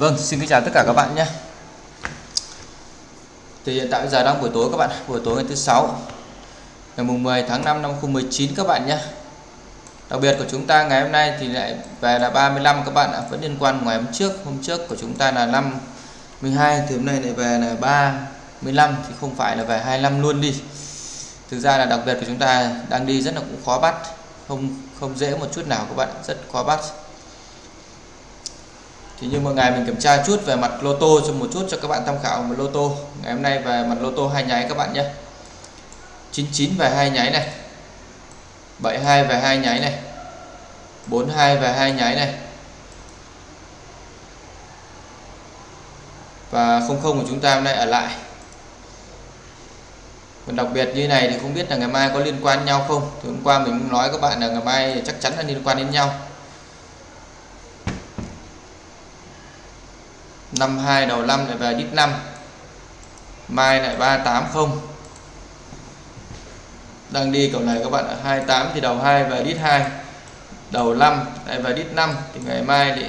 Vâng, xin kính chào tất cả các bạn nhé. Thì hiện tại giờ đang buổi tối các bạn, buổi tối ngày thứ sáu ngày mùng 10 tháng 5 năm 2019 các bạn nhé. Đặc biệt của chúng ta ngày hôm nay thì lại về là 35 các bạn ạ, vẫn liên quan ngày hôm trước, hôm trước của chúng ta là 5 12 thì hôm nay lại về là 35 thì không phải là về 25 luôn đi. Thực ra là đặc biệt của chúng ta đang đi rất là cũng khó bắt, không không dễ một chút nào các bạn, rất khó bắt thì như một ngày mình kiểm tra chút về mặt lô tô cho một chút cho các bạn tham khảo một lô tô. Ngày hôm nay về mặt lô tô hai nháy các bạn nhé. 99 về hai nháy này. 72 về hai nháy này. 42 về hai nháy này. Và 00 của chúng ta hôm nay ở lại. Còn đặc biệt như này thì không biết là ngày mai có liên quan nhau không? Thì hôm qua mình nói các bạn là ngày mai chắc chắn là liên quan đến nhau. 52 đầu 5 lại về đít 5 mai lại 380 đang đi cầu này các bạn ạ 28 thì đầu 2 về đít 2 đầu 5 lại về đít 5 thì ngày mai thì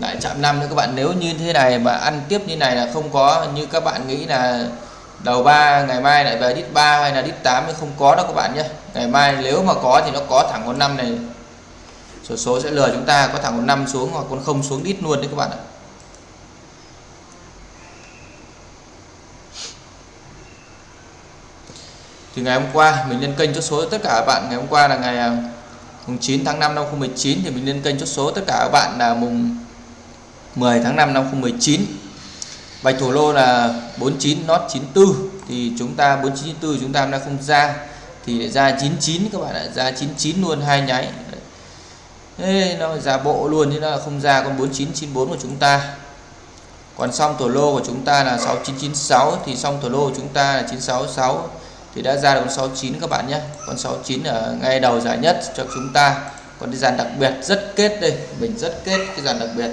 lại chạm 5 nữa các bạn. Nếu như thế này mà ăn tiếp như này là không có, như các bạn nghĩ là đầu 3 ngày mai lại về đít 3 hay là đít 8 thì không có đâu các bạn nhé. Ngày mai nếu mà có thì nó có thẳng con 5 này sổ số sẽ lừa chúng ta có thẳng con 5 xuống hoặc con không xuống đít luôn đấy các bạn ạ. Thì ngày hôm qua mình lên kênh chốt số tất cả các bạn. Ngày hôm qua là ngày à, mùng 9 tháng 5 năm 2019 thì mình lên kênh chốt số tất cả các bạn là mùng 10 tháng 5 năm 2019 bạch thủ lô là 49 not 94 thì chúng ta 4994 chúng ta đang không ra. Thì ra 99 các bạn ạ, ra 99 luôn, hai nháy. Ê, nó giả bộ luôn chứ nó không ra con 4994 của chúng ta. Còn xong tổ lô của chúng ta là 6996 thì xong tổ lô của chúng ta là 966 thì đã ra được con 69 các bạn nhé. Con 69 ở ngay đầu giải nhất cho chúng ta. Còn cái dàn đặc biệt rất kết đây mình rất kết cái dàn đặc biệt.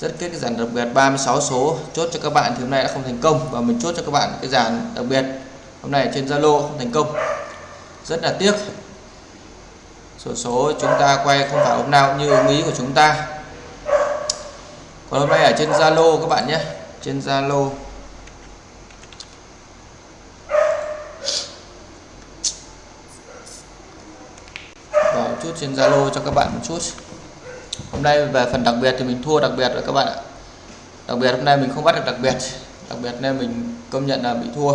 Rất kết cái dàn đặc biệt 36 số chốt cho các bạn thì hôm nay đã không thành công. Và mình chốt cho các bạn cái dàn đặc biệt hôm nay trên Zalo không thành công. Rất là tiếc sổ số chúng ta quay không phải hôm nào như ứng ý của chúng ta. Còn hôm nay ở trên Zalo các bạn nhé. Trên Zalo. Vào chút trên Zalo cho các bạn một chút. Hôm nay về phần đặc biệt thì mình thua đặc biệt rồi các bạn ạ. Đặc biệt hôm nay mình không bắt được đặc biệt. Đặc biệt nên mình công nhận là bị thua.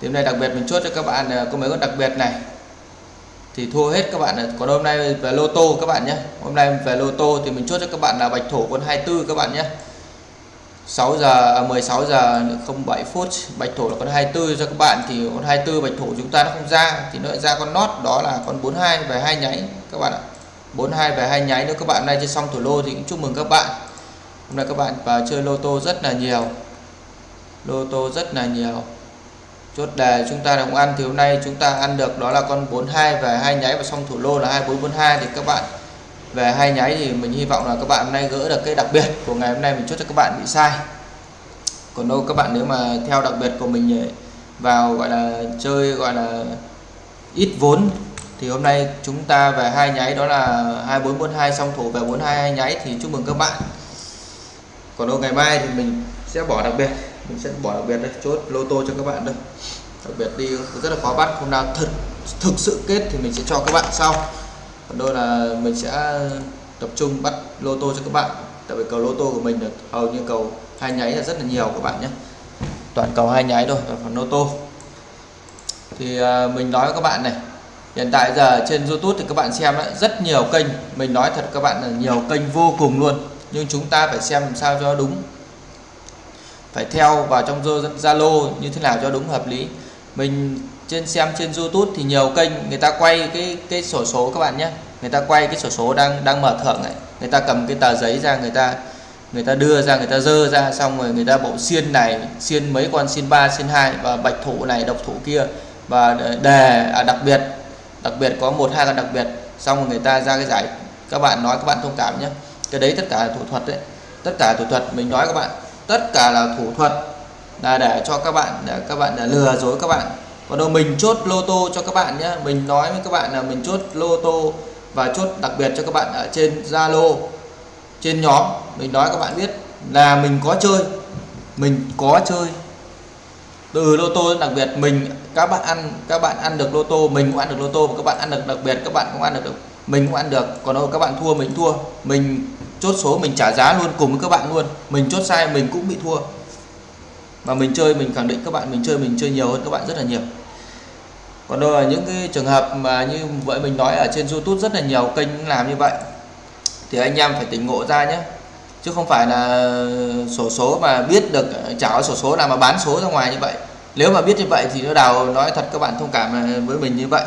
Thì hôm nay đặc biệt mình chốt cho các bạn à, có mấy con đặc biệt này. Thì thua hết các bạn còn hôm nay về lô tô các bạn nhé. Hôm nay về lô tô thì mình chốt cho các bạn là bạch thổ con 24 các bạn nhé. 6 giờ à, 16 giờ 07 phút, bạch thổ là con 24 cho các bạn. Thì con 24 bạch thổ chúng ta nó không ra, thì nó lại ra con nót, đó là con 42 về hai nháy các bạn ạ. 42 về hai nháy nếu các bạn. Nay chơi xong thủ lô thì cũng chúc mừng các bạn. Hôm nay các bạn vào chơi lô tô rất là nhiều. Lô tô rất là nhiều chốt đề chúng ta đồng ăn thì hôm nay chúng ta ăn được đó là con 42 về hai nháy và xong thủ lô là 2442 thì các bạn về hai nháy thì mình hy vọng là các bạn hôm nay gỡ được cái đặc biệt của ngày hôm nay mình chốt cho các bạn bị sai. Còn đâu các bạn nếu mà theo đặc biệt của mình vào gọi là chơi gọi là ít vốn thì hôm nay chúng ta về hai nháy đó là 2442 xong thủ về 42 hai nháy thì chúc mừng các bạn. Còn đâu ngày mai thì mình sẽ bỏ đặc biệt mình sẽ bỏ đặc biệt đây chốt lô tô cho các bạn đây. Đặc biệt đi rất là khó bắt hôm nào thật thực sự kết thì mình sẽ cho các bạn sau. Còn đôi là mình sẽ tập trung bắt lô tô cho các bạn. Tại vì cầu lô tô của mình là hầu như cầu hai nháy là rất là nhiều các bạn nhé. Toàn cầu hai nháy thôi phần lô tô. Thì à, mình nói với các bạn này hiện tại giờ trên YouTube thì các bạn xem đấy, rất nhiều kênh. Mình nói thật các bạn là nhiều kênh vô cùng luôn. Nhưng chúng ta phải xem làm sao cho đúng phải theo vào trong Zalo như thế nào cho đúng hợp lý. Mình trên xem trên YouTube thì nhiều kênh người ta quay cái cái sổ số các bạn nhé. Người ta quay cái sổ số đang đang mở thưởng này người ta cầm cái tờ giấy ra người ta người ta đưa ra người ta dơ ra xong rồi người ta bộ xiên này xiên mấy con xiên 3 xiên 2 và bạch thủ này độc thủ kia. Và đề à, đặc biệt đặc biệt có một hai con đặc biệt. Xong rồi người ta ra cái giải các bạn nói các bạn thông cảm nhé. Cái đấy tất cả là thủ thuật đấy. Tất cả thủ thuật mình nói các bạn tất cả là thủ thuật là để cho các bạn, để các bạn, để lừa dối các bạn. Còn đâu, mình chốt lô tô cho các bạn nhé mình nói với các bạn là mình chốt lô tô và chốt đặc biệt cho các bạn ở trên Zalo, trên nhóm. Mình nói các bạn biết là mình có chơi, mình có chơi. Từ lô tô đặc biệt, mình, các bạn ăn, các bạn ăn được lô tô, mình cũng ăn được lô tô. Và các bạn ăn được đặc biệt, các bạn cũng ăn được, mình cũng ăn được. Còn đâu, các bạn thua, mình thua. Mình chốt số, mình trả giá luôn cùng với các bạn luôn. Mình chốt sai, mình cũng bị thua. Mà mình chơi, mình khẳng định các bạn, mình chơi mình chơi nhiều hơn các bạn rất là nhiều. Còn đâu là những cái trường hợp mà như vậy mình nói ở trên YouTube rất là nhiều kênh làm như vậy, thì anh em phải tỉnh ngộ ra nhé. Chứ không phải là sổ số mà biết được chả sổ số nào mà bán số ra ngoài như vậy. Nếu mà biết như vậy thì nó đào nói thật các bạn thông cảm với mình như vậy.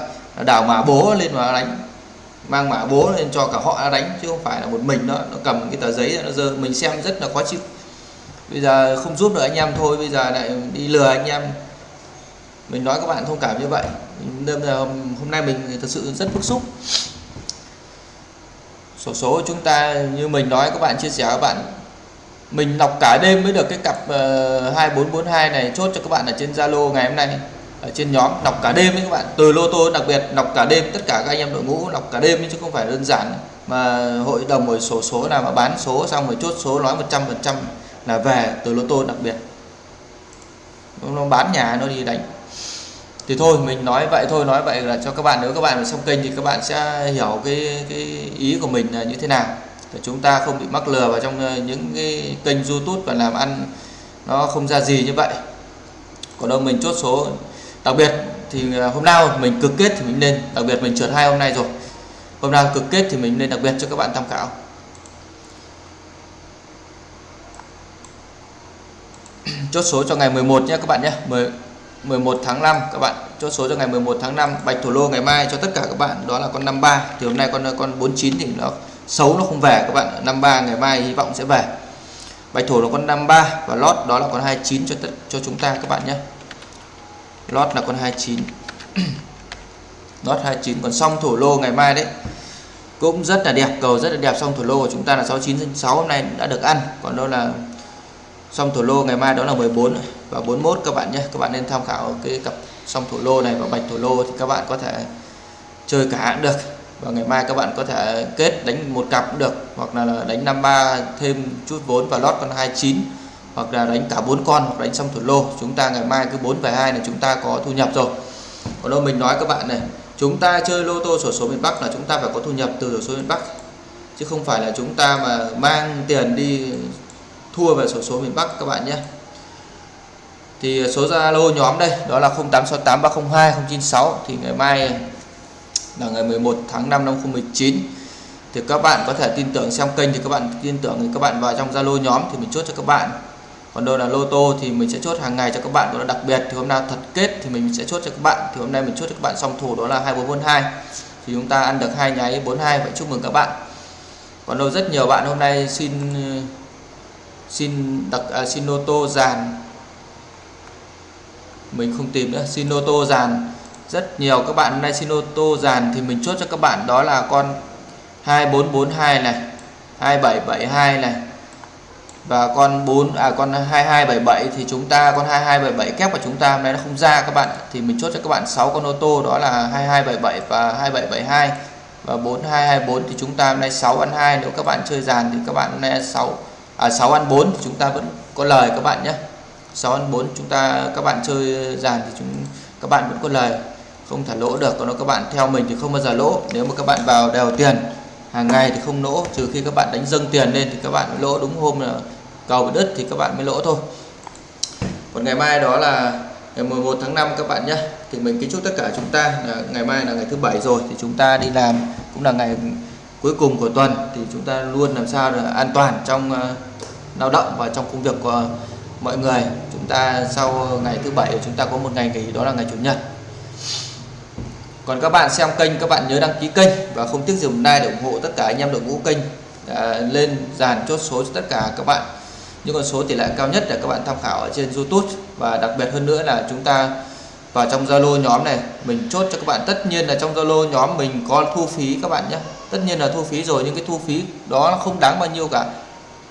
Đào mà bố lên mà đánh mang mã bố lên cho cả họ đánh chứ không phải là một mình đó. Nó cầm cái tờ giấy nó dơ. Mình xem rất là khó chịu. Bây giờ không giúp được anh em thôi bây giờ lại đi lừa anh em. Mình nói các bạn thông cảm như vậy. Nên là hôm nay mình thật sự rất bức xúc. Sổ số chúng ta như mình nói các bạn chia sẻ các bạn. Mình đọc cả đêm mới được cái cặp ờ, uh, 2442 này chốt cho các bạn ở trên Zalo ngày hôm nay ở trên nhóm đọc cả đêm đấy các bạn. Từ lô tô đặc biệt đọc cả đêm, tất cả các anh em đội ngũ đọc cả đêm chứ không phải đơn giản mà hội đồng rồi sổ số nào mà bán số xong rồi chốt số nói 100 phần trăm là về từ lô tô đặc biệt. Nó bán nhà, nó đi đánh. Thì thôi, mình nói vậy thôi, nói vậy là cho các bạn, nếu các bạn xem kênh thì các bạn sẽ hiểu cái cái ý của mình là như thế nào. Để chúng ta không bị mắc lừa vào trong ờ, những cái kênh YouTube và làm ăn nó không ra gì như vậy. Còn đâu mình chốt số đặc biệt thì à, hôm nào mình cực kết thì mình nên, đặc biệt mình trượt hai hôm nay rồi. Hôm nào cực kết thì mình nên đặc biệt cho các bạn tham khảo. Chốt số cho ngày 11 nhé các bạn nhé. 10 11 tháng 5 các bạn. Chốt số cho ngày 11 tháng 5 bạch thủ lô ngày mai cho tất cả các bạn. Đó là con 53 thì hôm nay con con 49 thì nó xấu, nó không về các bạn. 53 ngày mai hy vọng sẽ về. Bạch thủ là con 53 và lót đó là con 29 cho tất, cho chúng ta các bạn nhé lót là con 29 lót 29 còn xong thổ lô ngày mai đấy, cũng rất là đẹp, cầu rất là đẹp. Xong thổ lô của chúng ta là 69 6 hôm nay đã được ăn. Còn đâu là xong thổ lô ngày mai đó là 14 và 41 các bạn nhé, các bạn nên tham khảo cái cặp xong thổ lô này và bạch thổ lô thì các bạn có thể chơi cả cũng được. Và ngày mai các bạn có thể kết đánh một cặp cũng được, hoặc là đánh 53 thêm chút vốn và lót con 29 hoặc là đánh cả bốn con hoặc đánh xong thủ lô. Chúng ta ngày mai cứ 4 về 2 này chúng ta có thu nhập rồi. Còn đâu mình nói các bạn này, chúng ta chơi lô tô sổ số miền Bắc là chúng ta phải có thu nhập từ sổ số miền Bắc. Chứ không phải là chúng ta mà mang tiền đi thua về sổ số miền Bắc các bạn nhé. Thì số Zalo nhóm đây, đó là 0868302096 thì ngày mai là ngày 11 tháng 5 năm 2019 thì các bạn có thể tin tưởng xem kênh thì các bạn tin tưởng thì các bạn vào trong Zalo nhóm thì mình chốt cho các bạn còn đâu là lô tô thì mình sẽ chốt hàng ngày cho các bạn đó là đặc biệt. Thì hôm nào thật kết thì mình sẽ chốt cho các bạn. Thì hôm nay mình chốt cho các bạn xong thủ đó là 2442 thì chúng ta ăn được hai nháy 42 vậy chúc mừng các bạn. Còn đâu rất nhiều bạn hôm nay xin xin đặc à, xin lô tô dàn. Mình không tìm nữa xin lô tô dàn. Rất nhiều các bạn hôm nay xin ô tô dàn thì mình chốt cho các bạn đó là con 2442 này 2772 này và con 4 à con 2277 thì chúng ta, con 2277 kép của chúng ta hôm nay nó không ra các bạn. Thì mình chốt cho các bạn 6 con ô tô, đó là 2277 và 2772 và 4224 thì chúng ta hôm nay 6 ăn 2 nếu các bạn chơi dàn thì các bạn hôm nay 6 à 6 ăn 4 thì chúng ta vẫn có lời các bạn nhé. 6 ăn 4 chúng ta, các bạn chơi dàn thì chúng, các bạn vẫn có lời. Không thả lỗ được, còn nếu các bạn theo mình thì không bao giờ lỗ. Nếu mà các bạn vào đều tiền hàng ngày thì không lỗ trừ khi các bạn đánh dâng tiền lên thì các bạn mới lỗ. Đúng hôm là cầu bị đứt thì các bạn mới lỗ thôi. Còn ngày mai đó là ngày 11 tháng 5 các bạn nhé. Thì mình kính chúc tất cả chúng ta là ngày mai là ngày thứ bảy rồi. Thì chúng ta đi làm cũng là ngày cuối cùng của tuần. Thì chúng ta luôn làm sao là an toàn trong uh, lao động và trong công việc của mọi người. Chúng ta sau ngày thứ bảy chúng ta có một ngày nghỉ đó là ngày chủ nhật còn các bạn xem kênh các bạn nhớ đăng ký kênh và không tiếc dùng like để ủng hộ tất cả anh em đội ngũ kênh à, lên dàn chốt số cho tất cả các bạn. Những con số tỷ lệ cao nhất để các bạn tham khảo ở trên YouTube. Và đặc biệt hơn nữa là chúng ta vào trong Zalo nhóm này mình chốt cho các bạn. Tất nhiên là trong Zalo nhóm mình có thu phí các bạn nhé. Tất nhiên là thu phí rồi nhưng cái thu phí đó không đáng bao nhiêu cả.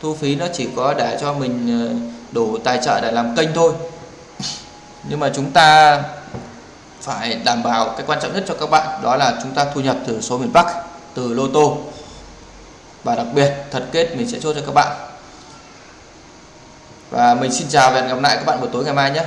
Thu phí nó chỉ có để cho mình ờ, đủ tài trợ để làm kênh thôi. Nhưng mà chúng ta phải đảm bảo cái quan trọng nhất cho các bạn, đó là chúng ta thu nhập từ số miền Bắc, từ lô tô. Và đặc biệt, thật kết mình sẽ chốt cho các bạn. Và mình xin chào và hẹn gặp lại các bạn buổi tối ngày mai nhé.